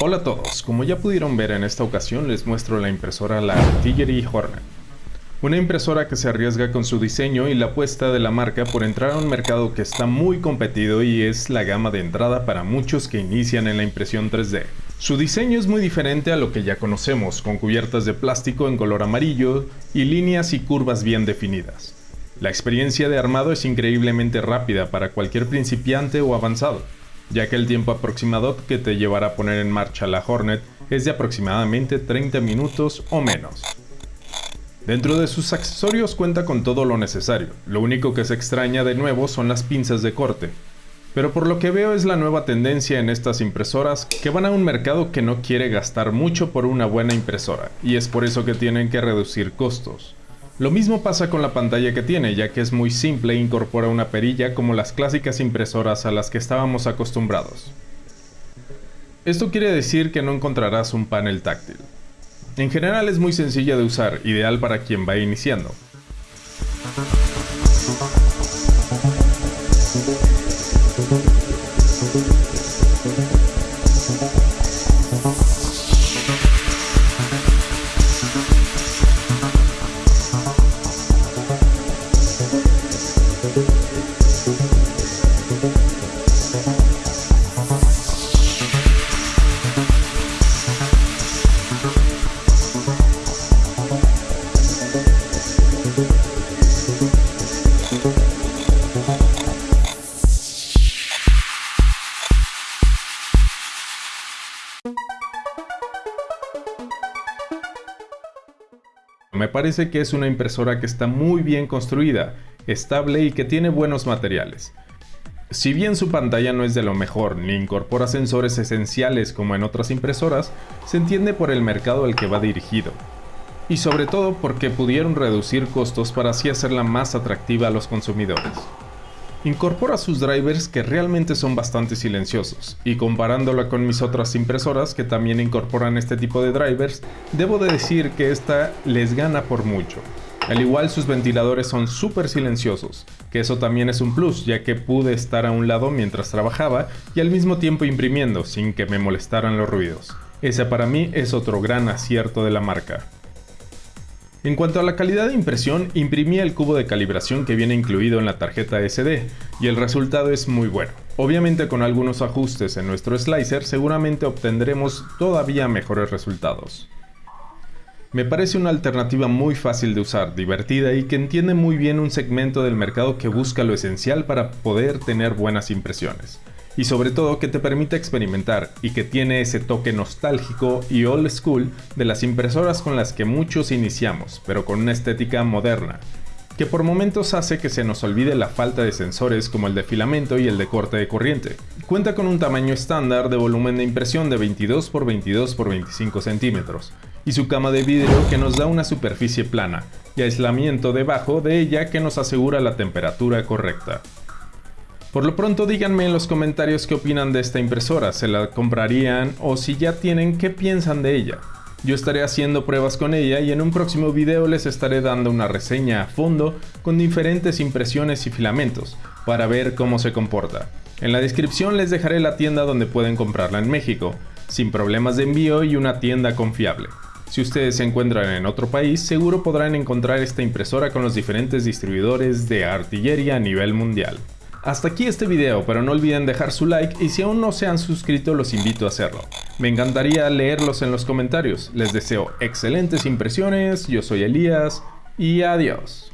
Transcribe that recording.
Hola a todos, como ya pudieron ver en esta ocasión les muestro la impresora la Artillery Hornet. Una impresora que se arriesga con su diseño y la apuesta de la marca por entrar a un mercado que está muy competido y es la gama de entrada para muchos que inician en la impresión 3D. Su diseño es muy diferente a lo que ya conocemos, con cubiertas de plástico en color amarillo y líneas y curvas bien definidas. La experiencia de armado es increíblemente rápida para cualquier principiante o avanzado ya que el tiempo aproximado que te llevará a poner en marcha la Hornet es de aproximadamente 30 minutos o menos. Dentro de sus accesorios cuenta con todo lo necesario, lo único que se extraña de nuevo son las pinzas de corte. Pero por lo que veo es la nueva tendencia en estas impresoras que van a un mercado que no quiere gastar mucho por una buena impresora, y es por eso que tienen que reducir costos. Lo mismo pasa con la pantalla que tiene, ya que es muy simple e incorpora una perilla como las clásicas impresoras a las que estábamos acostumbrados. Esto quiere decir que no encontrarás un panel táctil. En general es muy sencilla de usar, ideal para quien va iniciando. Me parece que es una impresora que está muy bien construida, estable y que tiene buenos materiales. Si bien su pantalla no es de lo mejor ni incorpora sensores esenciales como en otras impresoras, se entiende por el mercado al que va dirigido. Y sobre todo porque pudieron reducir costos para así hacerla más atractiva a los consumidores. Incorpora sus drivers que realmente son bastante silenciosos, y comparándola con mis otras impresoras que también incorporan este tipo de drivers, debo de decir que esta les gana por mucho. Al igual sus ventiladores son súper silenciosos, que eso también es un plus ya que pude estar a un lado mientras trabajaba y al mismo tiempo imprimiendo sin que me molestaran los ruidos. Ese para mí es otro gran acierto de la marca. En cuanto a la calidad de impresión, imprimí el cubo de calibración que viene incluido en la tarjeta SD, y el resultado es muy bueno. Obviamente con algunos ajustes en nuestro slicer seguramente obtendremos todavía mejores resultados. Me parece una alternativa muy fácil de usar, divertida y que entiende muy bien un segmento del mercado que busca lo esencial para poder tener buenas impresiones y sobre todo que te permite experimentar y que tiene ese toque nostálgico y old school de las impresoras con las que muchos iniciamos, pero con una estética moderna, que por momentos hace que se nos olvide la falta de sensores como el de filamento y el de corte de corriente. Cuenta con un tamaño estándar de volumen de impresión de 22 x 22 x 25 centímetros, y su cama de vidrio que nos da una superficie plana, y aislamiento debajo de ella que nos asegura la temperatura correcta. Por lo pronto díganme en los comentarios qué opinan de esta impresora, se la comprarían o si ya tienen qué piensan de ella. Yo estaré haciendo pruebas con ella y en un próximo video les estaré dando una reseña a fondo con diferentes impresiones y filamentos para ver cómo se comporta. En la descripción les dejaré la tienda donde pueden comprarla en México, sin problemas de envío y una tienda confiable. Si ustedes se encuentran en otro país, seguro podrán encontrar esta impresora con los diferentes distribuidores de artillería a nivel mundial. Hasta aquí este video, pero no olviden dejar su like y si aún no se han suscrito los invito a hacerlo. Me encantaría leerlos en los comentarios. Les deseo excelentes impresiones, yo soy Elías y adiós.